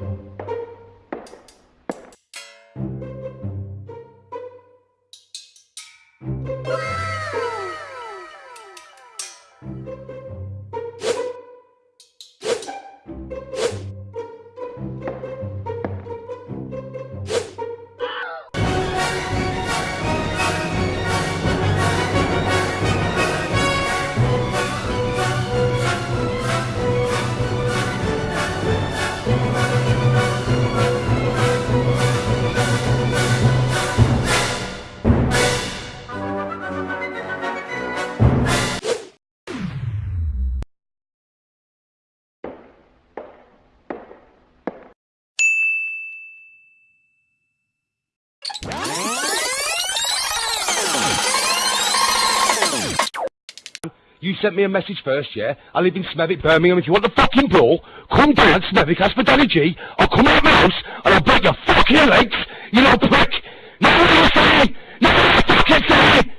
うん。You sent me a message first, yeah? I live in Smethwick, Birmingham. If you want the fucking brawl, come down Smethwick Danny I'll come out of my house and I'll break your fucking legs, you little prick. No, I'm saying! No, I'm fucking say.